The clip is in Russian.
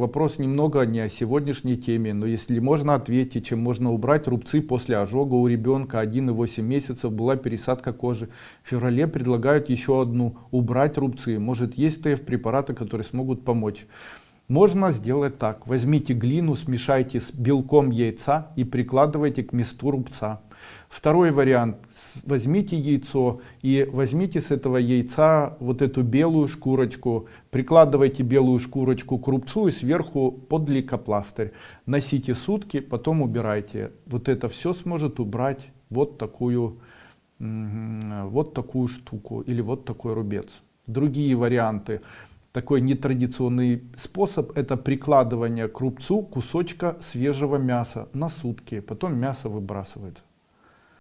Вопрос немного не о сегодняшней теме, но если можно ответить, чем можно убрать рубцы после ожога у ребенка 1,8 месяцев была пересадка кожи. В феврале предлагают еще одну, убрать рубцы. Может есть ТФ препараты, которые смогут помочь. Можно сделать так. Возьмите глину, смешайте с белком яйца и прикладывайте к месту рубца. Второй вариант. Возьмите яйцо и возьмите с этого яйца вот эту белую шкурочку, прикладывайте белую шкурочку к рубцу и сверху под лейкопластырь. Носите сутки, потом убирайте. Вот это все сможет убрать вот такую, вот такую штуку или вот такой рубец. Другие варианты такой нетрадиционный способ это прикладывание к рубцу кусочка свежего мяса на сутки потом мясо выбрасывается